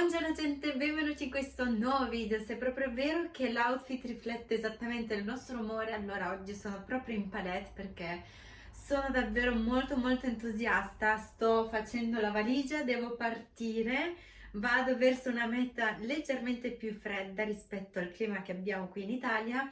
Buongiorno gente, benvenuti in questo nuovo video. Se è proprio vero che l'outfit riflette esattamente il nostro umore, allora oggi sono proprio in palette perché sono davvero molto molto entusiasta. Sto facendo la valigia, devo partire, vado verso una meta leggermente più fredda rispetto al clima che abbiamo qui in Italia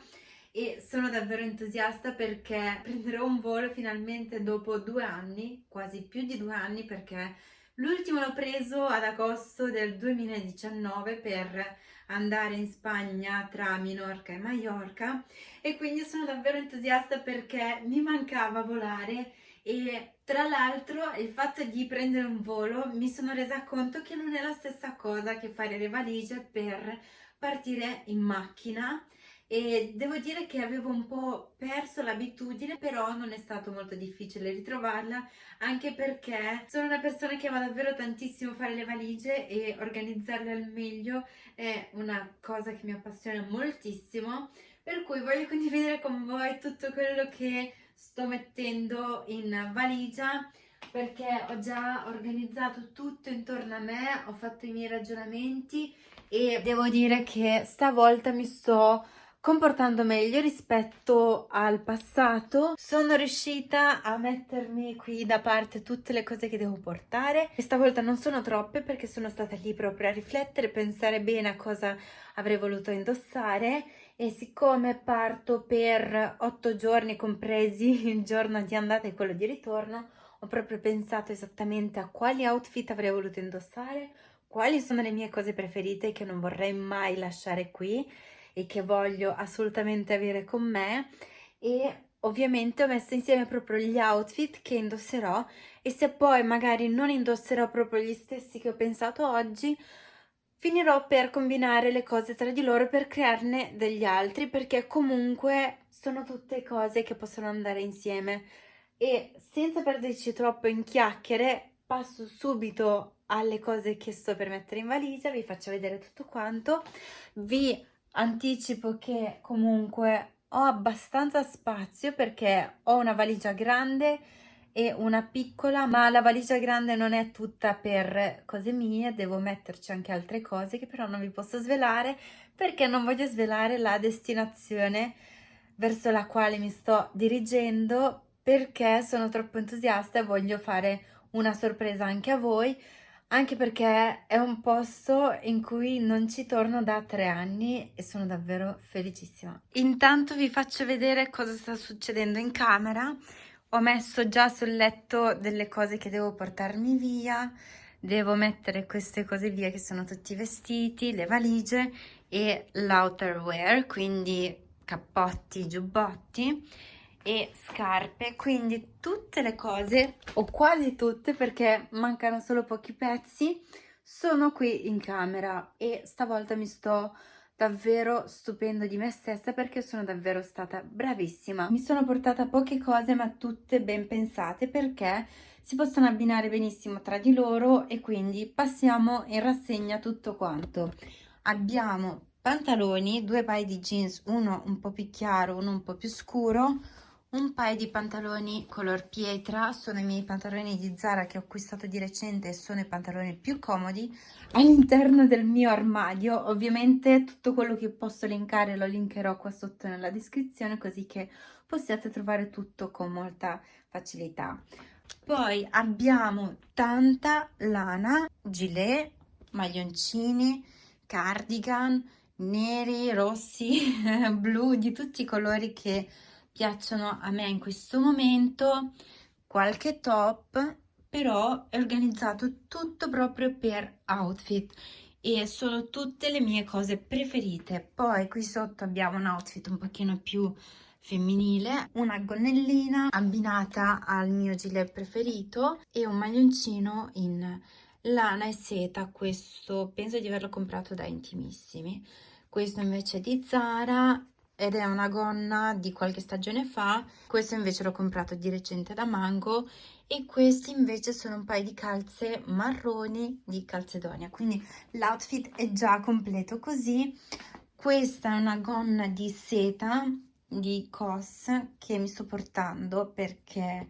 e sono davvero entusiasta perché prenderò un volo finalmente dopo due anni, quasi più di due anni perché L'ultimo l'ho preso ad agosto del 2019 per andare in Spagna tra Minorca e Mallorca e quindi sono davvero entusiasta perché mi mancava volare e tra l'altro il fatto di prendere un volo mi sono resa conto che non è la stessa cosa che fare le valigie per partire in macchina e devo dire che avevo un po' perso l'abitudine però non è stato molto difficile ritrovarla anche perché sono una persona che ama davvero tantissimo fare le valigie e organizzarle al meglio è una cosa che mi appassiona moltissimo per cui voglio condividere con voi tutto quello che sto mettendo in valigia perché ho già organizzato tutto intorno a me, ho fatto i miei ragionamenti e devo dire che stavolta mi sto comportando meglio rispetto al passato sono riuscita a mettermi qui da parte tutte le cose che devo portare. E stavolta non sono troppe perché sono stata lì proprio a riflettere pensare bene a cosa avrei voluto indossare. E siccome parto per otto giorni compresi il giorno di andata e quello di ritorno ho proprio pensato esattamente a quali outfit avrei voluto indossare quali sono le mie cose preferite che non vorrei mai lasciare qui e che voglio assolutamente avere con me. E ovviamente ho messo insieme proprio gli outfit che indosserò e se poi magari non indosserò proprio gli stessi che ho pensato oggi finirò per combinare le cose tra di loro per crearne degli altri perché comunque sono tutte cose che possono andare insieme. E senza perderci troppo in chiacchiere passo subito alle cose che sto per mettere in valigia vi faccio vedere tutto quanto. Vi anticipo che comunque ho abbastanza spazio perché ho una valigia grande e una piccola ma la valigia grande non è tutta per cose mie devo metterci anche altre cose che però non vi posso svelare perché non voglio svelare la destinazione verso la quale mi sto dirigendo perché sono troppo entusiasta e voglio fare una sorpresa anche a voi anche perché è un posto in cui non ci torno da tre anni e sono davvero felicissima. Intanto vi faccio vedere cosa sta succedendo in camera. Ho messo già sul letto delle cose che devo portarmi via, devo mettere queste cose via che sono tutti i vestiti, le valigie e l'outerwear, quindi cappotti, giubbotti e scarpe quindi tutte le cose o quasi tutte perché mancano solo pochi pezzi sono qui in camera. E stavolta mi sto davvero stupendo di me stessa perché sono davvero stata bravissima. Mi sono portata poche cose ma tutte ben pensate perché si possono abbinare benissimo tra di loro e quindi passiamo in rassegna tutto quanto. Abbiamo pantaloni due paio di jeans uno un po' più chiaro uno un po' più scuro un paio di pantaloni color pietra sono i miei pantaloni di Zara che ho acquistato di recente e sono i pantaloni più comodi. All'interno del mio armadio ovviamente tutto quello che posso linkare lo linkerò qua sotto nella descrizione così che possiate trovare tutto con molta facilità. Poi abbiamo tanta lana gilet maglioncini cardigan neri rossi blu di tutti i colori che piacciono a me in questo momento, qualche top, però è organizzato tutto proprio per outfit e sono tutte le mie cose preferite. Poi qui sotto abbiamo un outfit un pochino più femminile, una gonnellina abbinata al mio gilet preferito e un maglioncino in lana e seta, questo penso di averlo comprato da Intimissimi. Questo invece è di Zara ed è una gonna di qualche stagione fa. Questo invece l'ho comprato di recente da Mango e questi invece sono un paio di calze marroni di Calcedonia quindi l'outfit è già completo così. Questa è una gonna di seta di COS che mi sto portando perché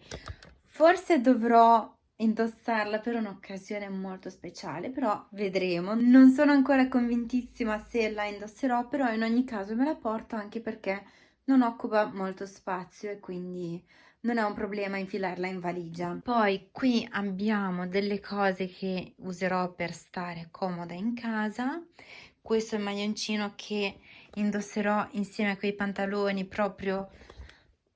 forse dovrò indossarla per un'occasione molto speciale, però vedremo. Non sono ancora convintissima se la indosserò, però in ogni caso me la porto anche perché non occupa molto spazio e quindi non è un problema infilarla in valigia. Poi qui abbiamo delle cose che userò per stare comoda in casa. Questo è il maglioncino che indosserò insieme a quei pantaloni proprio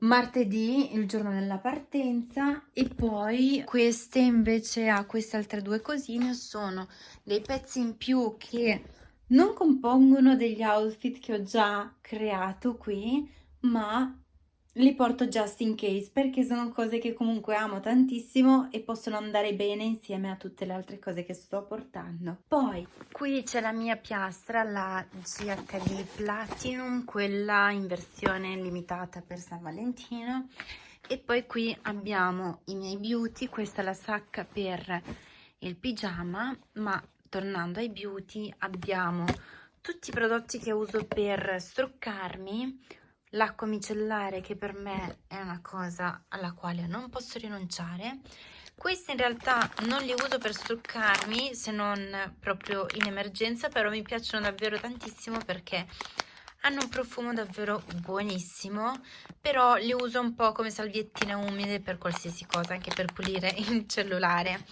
martedì, il giorno della partenza e poi queste invece a queste altre due cosine sono dei pezzi in più che non compongono degli outfit che ho già creato qui ma li porto just in case perché sono cose che comunque amo tantissimo e possono andare bene insieme a tutte le altre cose che sto portando. Poi qui c'è la mia piastra, la GHD Platinum, quella in versione limitata per San Valentino e poi qui abbiamo i miei beauty, questa è la sacca per il pigiama ma tornando ai beauty abbiamo tutti i prodotti che uso per struccarmi l'acqua micellare che per me è una cosa alla quale non posso rinunciare. Questi in realtà non li uso per struccarmi se non proprio in emergenza però mi piacciono davvero tantissimo perché hanno un profumo davvero buonissimo però li uso un po' come salviettine umide per qualsiasi cosa anche per pulire il cellulare.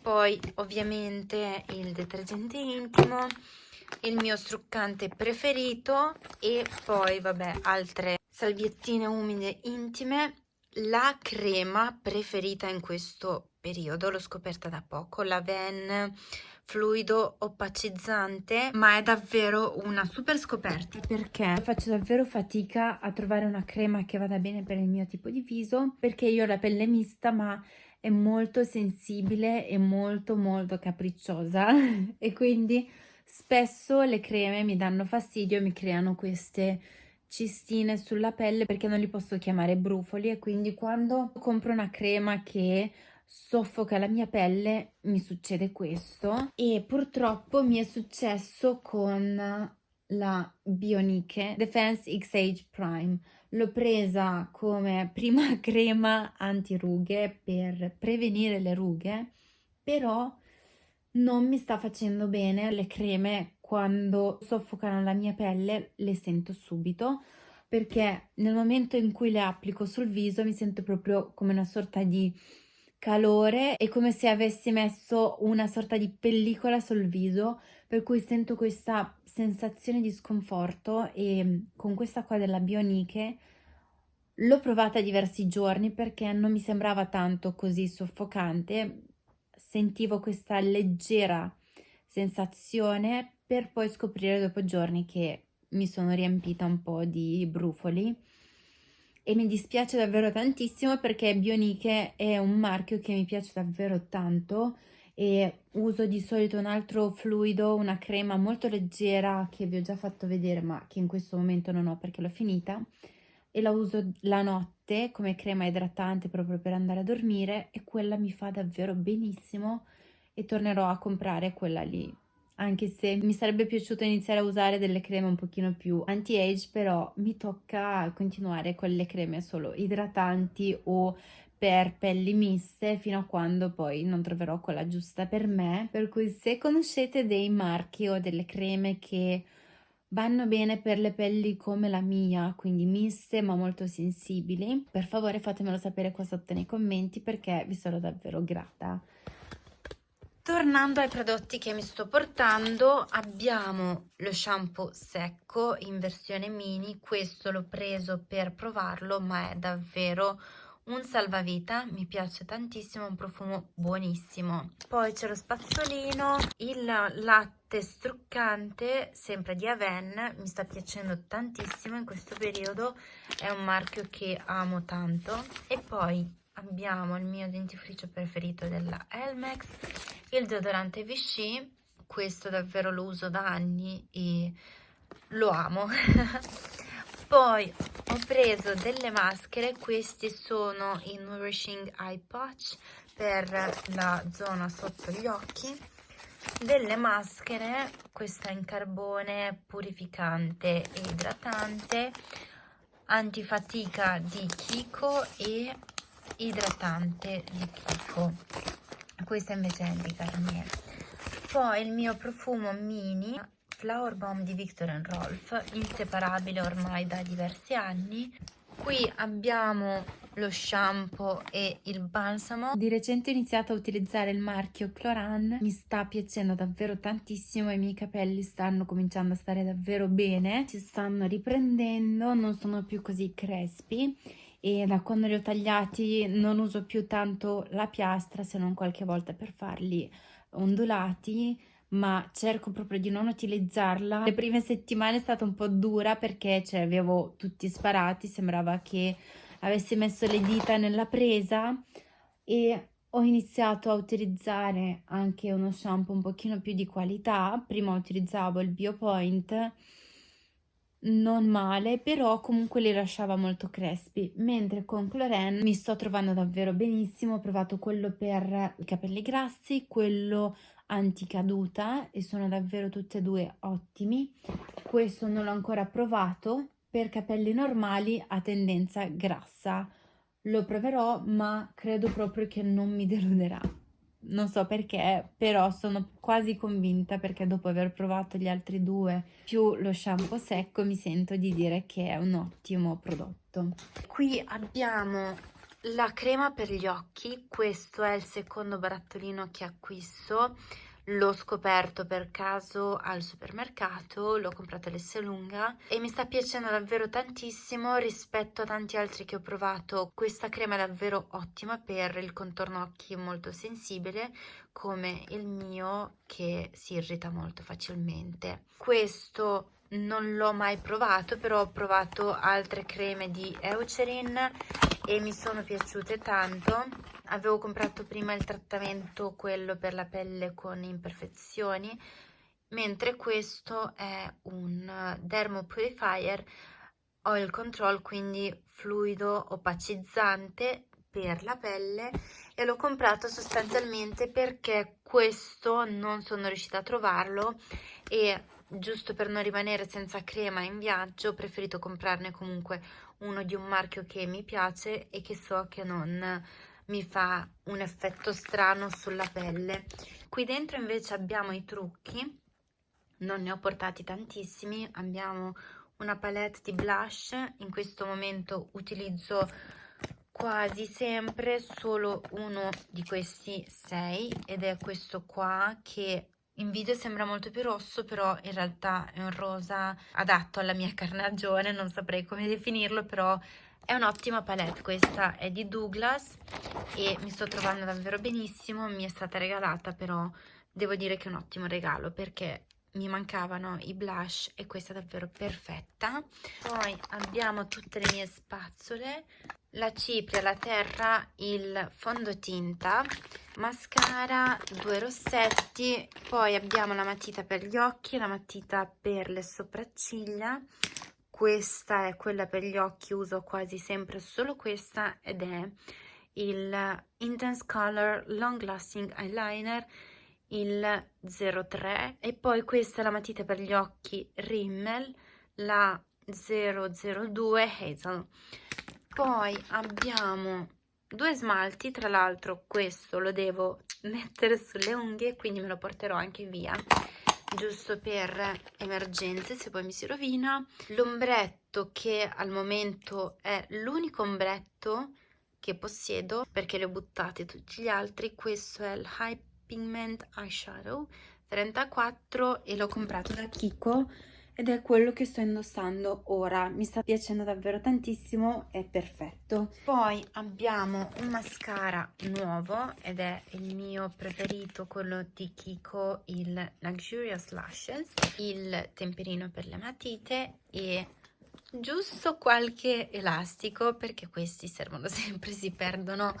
Poi ovviamente il detergente intimo il mio struccante preferito e poi vabbè altre salviettine umide intime. La crema preferita in questo periodo l'ho scoperta da poco la Ven fluido opacizzante ma è davvero una super scoperta perché faccio davvero fatica a trovare una crema che vada bene per il mio tipo di viso perché io ho la pelle mista ma è molto sensibile e molto molto capricciosa. E quindi Spesso le creme mi danno fastidio, mi creano queste cistine sulla pelle perché non li posso chiamare brufoli e quindi quando compro una crema che soffoca la mia pelle mi succede questo. E purtroppo mi è successo con la Bioniche Defense X-Age Prime. L'ho presa come prima crema anti rughe per prevenire le rughe però non mi sta facendo bene le creme quando soffocano la mia pelle le sento subito perché nel momento in cui le applico sul viso mi sento proprio come una sorta di calore e come se avessi messo una sorta di pellicola sul viso per cui sento questa sensazione di sconforto e con questa qua della Bioniche l'ho provata diversi giorni perché non mi sembrava tanto così soffocante sentivo questa leggera sensazione per poi scoprire dopo giorni che mi sono riempita un po' di brufoli. E mi dispiace davvero tantissimo perché Bioniche è un marchio che mi piace davvero tanto e uso di solito un altro fluido, una crema molto leggera che vi ho già fatto vedere ma che in questo momento non ho perché l'ho finita e la uso la notte come crema idratante proprio per andare a dormire e quella mi fa davvero benissimo e tornerò a comprare quella lì. Anche se mi sarebbe piaciuto iniziare a usare delle creme un pochino più anti-age però mi tocca continuare con le creme solo idratanti o per pelli miste fino a quando poi non troverò quella giusta per me. Per cui se conoscete dei marchi o delle creme che Vanno bene per le pelli come la mia, quindi miste ma molto sensibili. Per favore fatemelo sapere qua sotto nei commenti perché vi sarò davvero grata. Tornando ai prodotti che mi sto portando, abbiamo lo shampoo secco in versione mini, questo l'ho preso per provarlo ma è davvero un salvavita, mi piace tantissimo, un profumo buonissimo. Poi c'è lo spazzolino, il latte struccante, sempre di Aven, mi sta piacendo tantissimo in questo periodo, è un marchio che amo tanto. E poi abbiamo il mio dentifricio preferito della Elmex, il deodorante Vichy, questo davvero lo uso da anni e lo amo. poi ho preso delle maschere questi sono i nourishing eye patch per la zona sotto gli occhi delle maschere questa in carbone purificante e idratante antifatica di Kiko e idratante di Kiko questa invece è di Garnier. Poi il mio profumo mini Flower Bomb di Victor Rolf inseparabile ormai da diversi anni. Qui abbiamo lo shampoo e il balsamo. Di recente ho iniziato a utilizzare il marchio Cloran. Mi sta piacendo davvero tantissimo i miei capelli stanno cominciando a stare davvero bene. Si stanno riprendendo non sono più così crespi. E da quando li ho tagliati non uso più tanto la piastra se non qualche volta per farli ondulati ma cerco proprio di non utilizzarla. Le prime settimane è stata un po' dura perché cioè, avevo tutti sparati, sembrava che avessi messo le dita nella presa e ho iniziato a utilizzare anche uno shampoo un pochino più di qualità. Prima utilizzavo il Biopoint non male, però comunque li lasciava molto crespi, mentre con Cloren mi sto trovando davvero benissimo, ho provato quello per i capelli grassi, quello anticaduta e sono davvero tutti e due ottimi. Questo non l'ho ancora provato, per capelli normali a tendenza grassa. Lo proverò, ma credo proprio che non mi deluderà non so perché, però sono quasi convinta perché dopo aver provato gli altri due più lo shampoo secco mi sento di dire che è un ottimo prodotto. Qui abbiamo la crema per gli occhi, questo è il secondo barattolino che acquisto l'ho scoperto per caso al supermercato, l'ho comprato all'Esselunga e mi sta piacendo davvero tantissimo rispetto a tanti altri che ho provato. Questa crema è davvero ottima per il contorno occhi molto sensibile come il mio che si irrita molto facilmente. Questo non l'ho mai provato però ho provato altre creme di Eucerin e mi sono piaciute tanto. Avevo comprato prima il trattamento quello per la pelle con imperfezioni mentre questo è un dermo purifier oil control quindi fluido opacizzante per la pelle e l'ho comprato sostanzialmente perché questo non sono riuscita a trovarlo e giusto per non rimanere senza crema in viaggio ho preferito comprarne comunque uno di un marchio che mi piace e che so che non mi fa un effetto strano sulla pelle. Qui dentro invece abbiamo i trucchi non ne ho portati tantissimi abbiamo una palette di blush in questo momento utilizzo quasi sempre solo uno di questi sei ed è questo qua che in video sembra molto più rosso, però in realtà è un rosa adatto alla mia carnagione, non saprei come definirlo, però è un'ottima palette, questa è di Douglas e mi sto trovando davvero benissimo, mi è stata regalata, però devo dire che è un ottimo regalo perché mi mancavano i blush e questa è davvero perfetta. Poi abbiamo tutte le mie spazzole, la cipria, la terra, il fondotinta, mascara, due rossetti, poi abbiamo la matita per gli occhi, la matita per le sopracciglia, questa è quella per gli occhi, uso quasi sempre solo questa ed è il Intense Color Long Lasting Eyeliner il 03 e poi questa è la matita per gli occhi Rimmel la 002 Hazel poi abbiamo due smalti tra l'altro questo lo devo mettere sulle unghie quindi me lo porterò anche via giusto per emergenze se poi mi si rovina. L'ombretto che al momento è l'unico ombretto che possiedo perché li ho buttati tutti gli altri questo è il High Pigment Eyeshadow 34 e l'ho comprato da Kiko ed è quello che sto indossando ora. Mi sta piacendo davvero tantissimo è perfetto. Poi abbiamo un mascara nuovo ed è il mio preferito quello di Kiko il Luxurious Lashes. Il temperino per le matite e giusto qualche elastico perché questi servono sempre si perdono.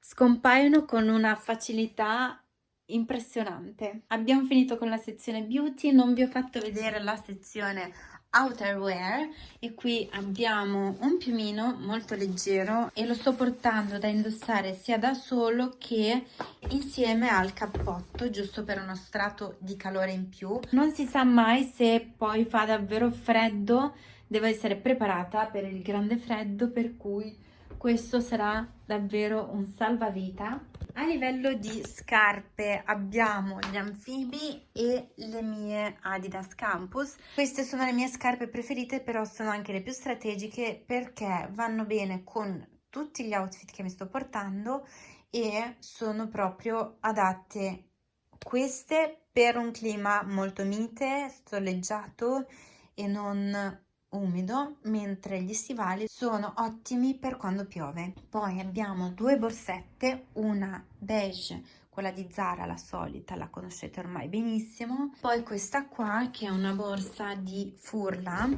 Scompaiono con una facilità impressionante. Abbiamo finito con la sezione beauty, non vi ho fatto vedere la sezione outerwear e qui abbiamo un piumino molto leggero e lo sto portando da indossare sia da solo che insieme al cappotto giusto per uno strato di calore in più non si sa mai se poi fa davvero freddo devo essere preparata per il grande freddo per cui questo sarà davvero un salvavita. A livello di scarpe abbiamo gli anfibi e le mie Adidas Campus. Queste sono le mie scarpe preferite, però sono anche le più strategiche perché vanno bene con tutti gli outfit che mi sto portando e sono proprio adatte queste per un clima molto mite, soleggiato e non umido, mentre gli stivali sono ottimi per quando piove. Poi abbiamo due borsette, una beige, quella di Zara, la solita, la conoscete ormai benissimo. Poi questa qua, che è una borsa di Furla,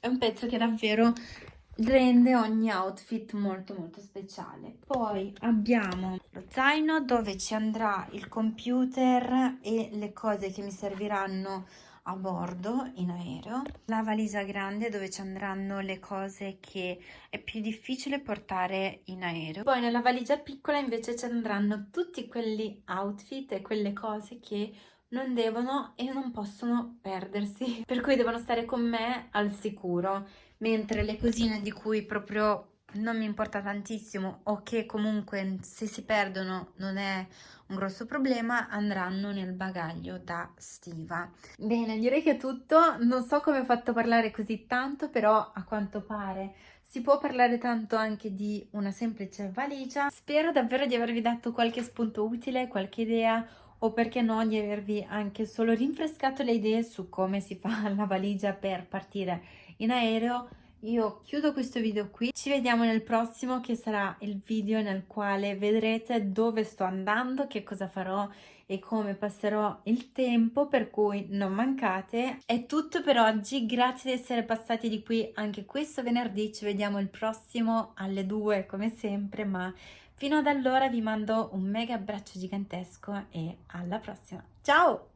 è un pezzo che davvero rende ogni outfit molto molto speciale poi abbiamo lo zaino dove ci andrà il computer e le cose che mi serviranno a bordo in aereo. La valigia grande dove ci andranno le cose che è più difficile portare in aereo. Poi nella valigia piccola invece ci andranno tutti quelli outfit e quelle cose che non devono e non possono perdersi per cui devono stare con me al sicuro. Mentre le cosine di cui proprio non mi importa tantissimo o che comunque se si perdono non è un grosso problema andranno nel bagaglio da stiva. Bene direi che è tutto. Non so come ho fatto parlare così tanto però a quanto pare si può parlare tanto anche di una semplice valigia. Spero davvero di avervi dato qualche spunto utile qualche idea o perché no di avervi anche solo rinfrescato le idee su come si fa la valigia per partire in aereo io chiudo questo video qui, ci vediamo nel prossimo che sarà il video nel quale vedrete dove sto andando, che cosa farò e come passerò il tempo, per cui non mancate. È tutto per oggi, grazie di essere passati di qui anche questo venerdì, ci vediamo il prossimo alle 2 come sempre, ma fino ad allora vi mando un mega abbraccio gigantesco e alla prossima. Ciao!